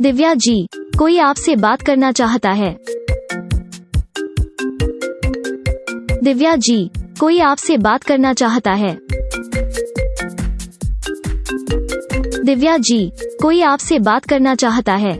दिव्या जी, कोई आपसे बात करना चाहता है? दिव्या जी, कोई आपसे बात करना चाहता है? दिव्या जी, कोई आपसे बात करना चाहता है?